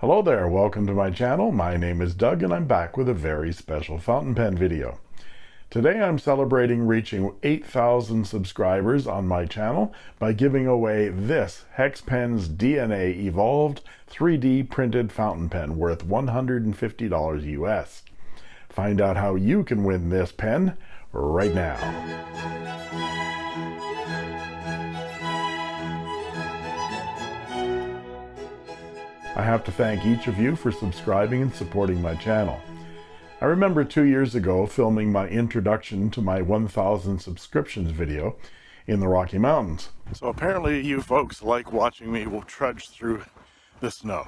Hello there, welcome to my channel. My name is Doug and I'm back with a very special fountain pen video. Today I'm celebrating reaching 8,000 subscribers on my channel by giving away this HexPens DNA Evolved 3D printed fountain pen worth $150 US. Find out how you can win this pen right now. I have to thank each of you for subscribing and supporting my channel. I remember two years ago filming my introduction to my 1000 subscriptions video in the Rocky Mountains. So apparently you folks like watching me will trudge through the snow.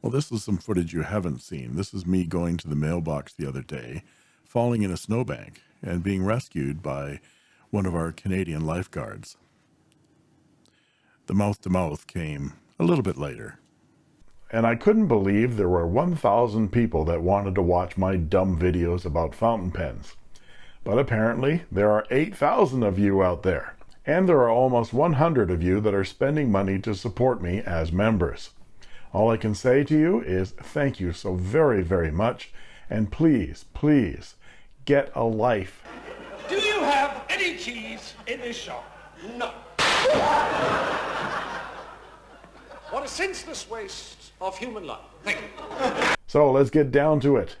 Well, this is some footage you haven't seen. This is me going to the mailbox the other day, falling in a snowbank, and being rescued by one of our Canadian lifeguards. The mouth to mouth came a little bit later and I couldn't believe there were 1,000 people that wanted to watch my dumb videos about fountain pens. But apparently, there are 8,000 of you out there, and there are almost 100 of you that are spending money to support me as members. All I can say to you is thank you so very, very much, and please, please, get a life. Do you have any cheese in this shop? No. What a senseless waste of human life. Thank you. So let's get down to it.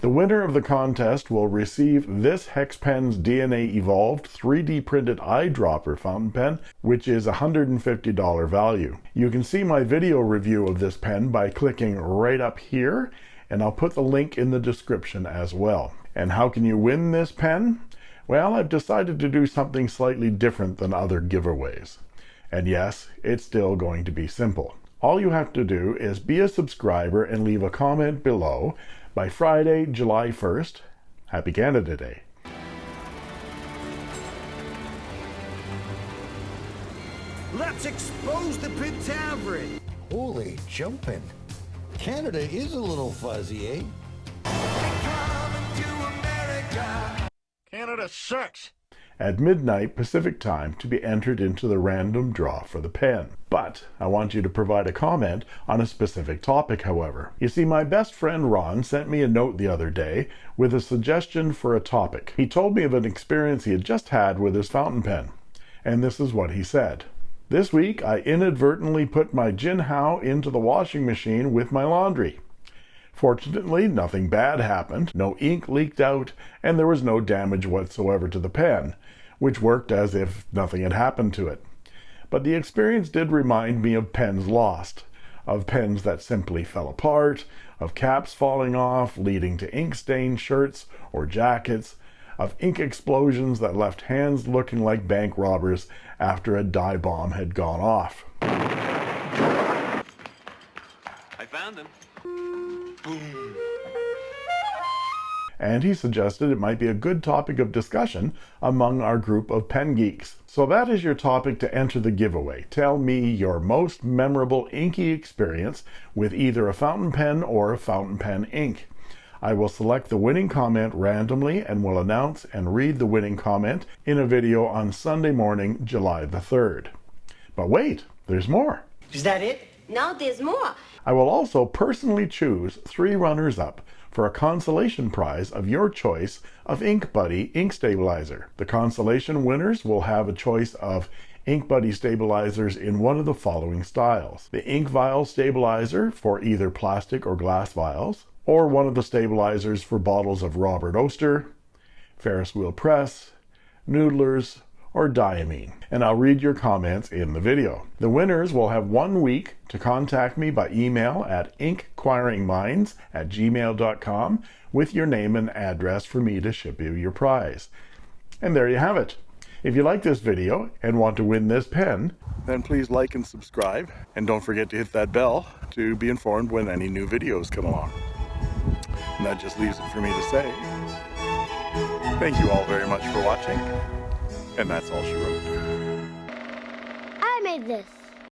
The winner of the contest will receive this HexPen's DNA Evolved 3D printed eyedropper fountain pen, which is $150 value. You can see my video review of this pen by clicking right up here, and I'll put the link in the description as well. And how can you win this pen? Well, I've decided to do something slightly different than other giveaways. And yes, it's still going to be simple. All you have to do is be a subscriber and leave a comment below by Friday, July 1st. Happy Canada Day. Let's expose the Pit Tavern. Holy jumping. Canada is a little fuzzy, eh? Canada sucks at midnight Pacific time to be entered into the random draw for the pen. But I want you to provide a comment on a specific topic, however. You see, my best friend Ron sent me a note the other day with a suggestion for a topic. He told me of an experience he had just had with his fountain pen. And this is what he said. This week, I inadvertently put my Jinhao into the washing machine with my laundry. Fortunately, nothing bad happened, no ink leaked out, and there was no damage whatsoever to the pen, which worked as if nothing had happened to it. But the experience did remind me of pens lost, of pens that simply fell apart, of caps falling off, leading to ink-stained shirts or jackets, of ink explosions that left hands looking like bank robbers after a dye bomb had gone off. I found them. And he suggested it might be a good topic of discussion among our group of pen geeks. So that is your topic to enter the giveaway. Tell me your most memorable inky experience with either a fountain pen or a fountain pen ink. I will select the winning comment randomly and will announce and read the winning comment in a video on Sunday morning, July the 3rd. But wait, there's more. Is that it? No, there's more. I will also personally choose three runners-up for a consolation prize of your choice of Ink Buddy ink stabilizer. The consolation winners will have a choice of Ink Buddy stabilizers in one of the following styles. The ink vial stabilizer for either plastic or glass vials, or one of the stabilizers for bottles of Robert Oster, Ferris Wheel Press, Noodlers, or Diamine, and I'll read your comments in the video. The winners will have one week to contact me by email at inquiringminds at gmail.com with your name and address for me to ship you your prize. And there you have it. If you like this video and want to win this pen, then please like and subscribe. And don't forget to hit that bell to be informed when any new videos come along. And that just leaves it for me to say, thank you all very much for watching. And that's all she wrote. I made this.